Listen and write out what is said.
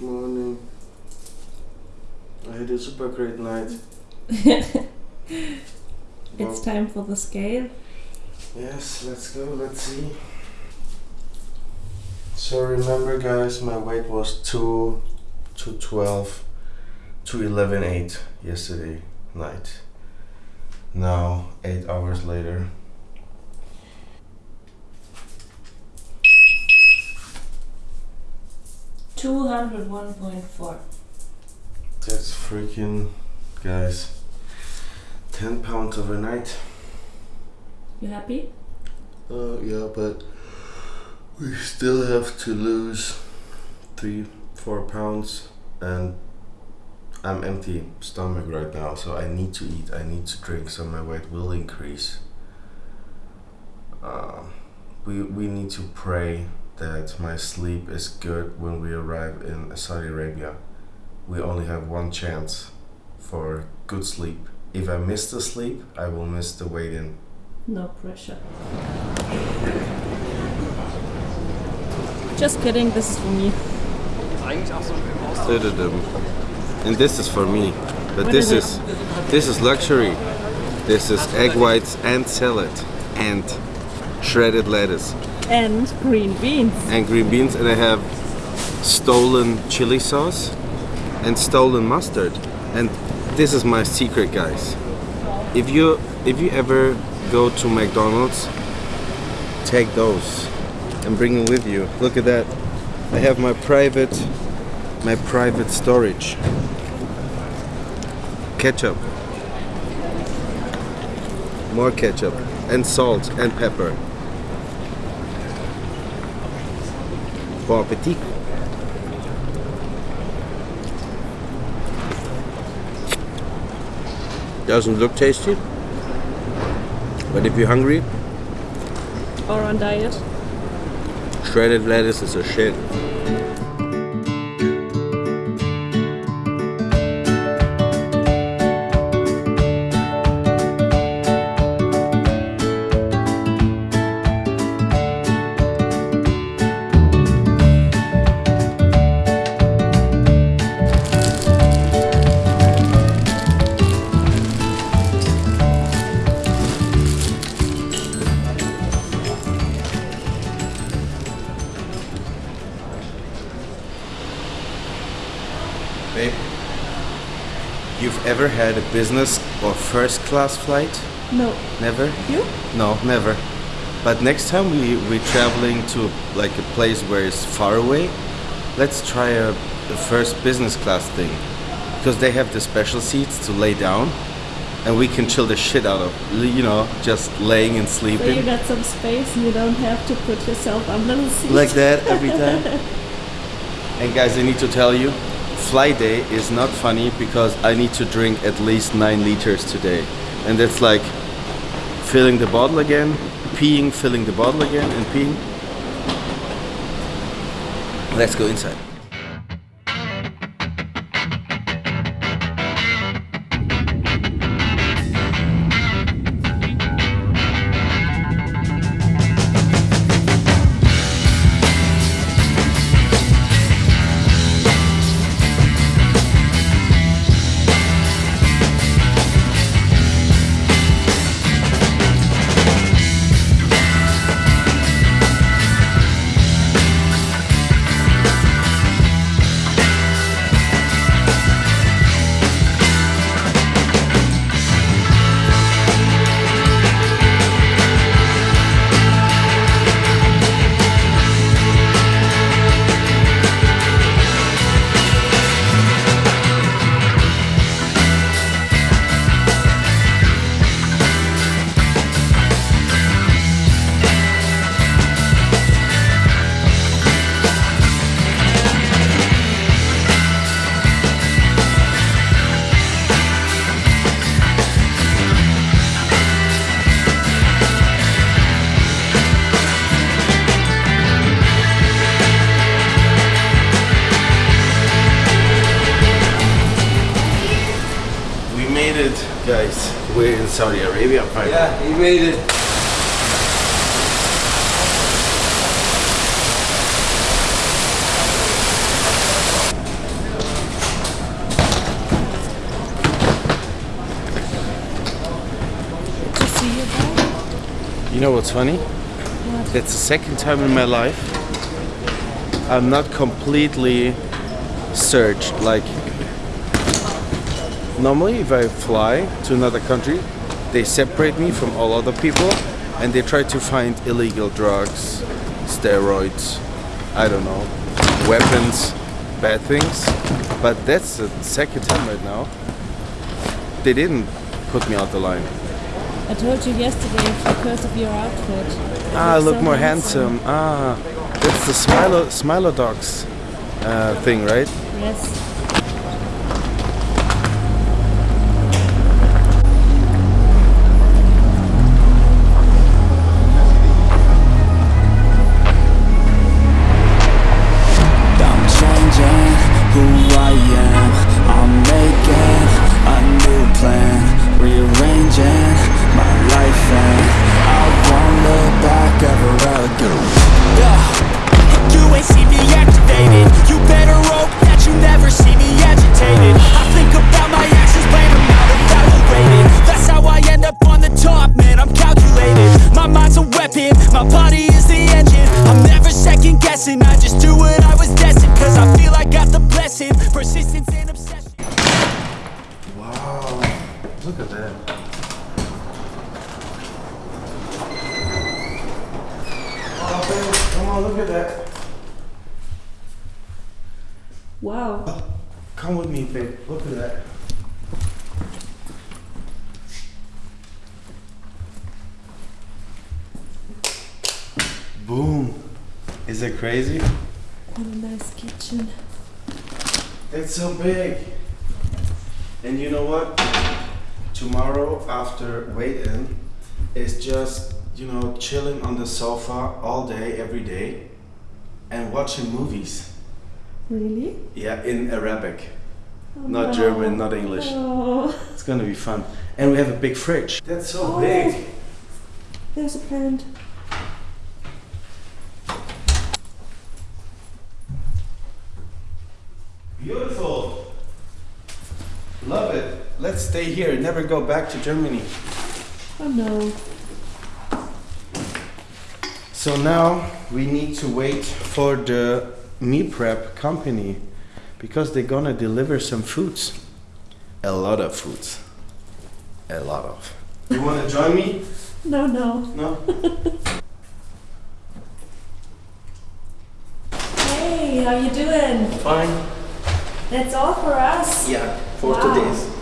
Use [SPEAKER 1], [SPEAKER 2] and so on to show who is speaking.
[SPEAKER 1] morning. I had a super great night.
[SPEAKER 2] it's time for the scale.
[SPEAKER 1] Yes, let's go, let's see. So remember guys, my weight was 2, 212, 211, 8 yesterday night. Now, 8 hours later.
[SPEAKER 2] Two hundred one point four.
[SPEAKER 1] That's freaking, guys, 10 pounds overnight.
[SPEAKER 2] You happy?
[SPEAKER 1] Uh, yeah, but we still have to lose three, four pounds, and I'm empty stomach right now, so I need to eat. I need to drink, so my weight will increase. Uh, we we need to pray that my sleep is good when we arrive in Saudi Arabia. We only have one chance for good sleep. If I miss the sleep, I will miss the weight in.
[SPEAKER 2] No pressure. Just kidding, this is for me.
[SPEAKER 1] And this is for me. But
[SPEAKER 2] What
[SPEAKER 1] this
[SPEAKER 2] is
[SPEAKER 1] is this is luxury. This is egg whites and salad and shredded lettuce
[SPEAKER 2] And green beans.
[SPEAKER 1] and green beans and I have stolen chili sauce and stolen mustard. And this is my secret guys. If you if you ever go to McDonald's, take those and bring them with you. Look at that. I have my private my private storage. Ketchup. More ketchup and salt and pepper. Bon appetit. Doesn't look tasty, but if you're hungry,
[SPEAKER 2] Or on diet.
[SPEAKER 1] shredded lettuce is a shit. Babe, you've ever had a business or first class flight?
[SPEAKER 2] No.
[SPEAKER 1] Never?
[SPEAKER 2] You?
[SPEAKER 1] No, never. But next time we we're traveling to like a place where it's far away, let's try a, the first business class thing because they have the special seats to lay down, and we can chill the shit out of you know just laying and sleeping.
[SPEAKER 2] So you got some space and you don't have to put yourself on the seat.
[SPEAKER 1] like that every time. and guys, I need to tell you, fly day is not funny because I need to drink at least nine liters today, and that's like filling the bottle again, peeing, filling the bottle again, and peeing. Let's go inside. Guys, we're in Saudi Arabia finally.
[SPEAKER 3] Yeah, he made it.
[SPEAKER 1] You, you know what's funny?
[SPEAKER 2] What?
[SPEAKER 1] That's the second time in my life I'm not completely searched. Like normally, if I fly to another country, they separate me from all other people, and they try to find illegal drugs, steroids, I don't know, weapons, bad things. But that's the second time right now. They didn't put me out the line.
[SPEAKER 2] I told you yesterday because of your outfit.
[SPEAKER 1] Ah, I look
[SPEAKER 2] so
[SPEAKER 1] more handsome. Ah, that's the Smilo Smilo Dogs uh, thing, right?
[SPEAKER 2] Yes.
[SPEAKER 3] Look at that.
[SPEAKER 1] Wow. Oh, come with me, babe. Look at that. Boom. Is it crazy?
[SPEAKER 2] What a nice kitchen.
[SPEAKER 1] It's so big. And you know what? Tomorrow after wait in is just, you know, chilling on the sofa all day, every day, and watching movies.
[SPEAKER 2] Really?
[SPEAKER 1] Yeah, in Arabic.
[SPEAKER 2] Oh,
[SPEAKER 1] Not
[SPEAKER 2] wow.
[SPEAKER 1] German, not English.
[SPEAKER 2] Oh,
[SPEAKER 1] It's gonna be fun. And we have a big fridge. That's so
[SPEAKER 2] Oh.
[SPEAKER 1] big.
[SPEAKER 2] there's a plant.
[SPEAKER 1] Beautiful. Love it. Let's stay here. Never go back to Germany.
[SPEAKER 2] Oh no.
[SPEAKER 1] So now we need to wait for the meal prep company because they're gonna deliver some foods. A lot of foods. A lot of. You wanna join me?
[SPEAKER 2] No, no.
[SPEAKER 1] No?
[SPEAKER 2] Hey, how you doing?
[SPEAKER 1] Fine.
[SPEAKER 2] That's all for us.
[SPEAKER 1] Yeah, for
[SPEAKER 2] Wow.
[SPEAKER 1] today's.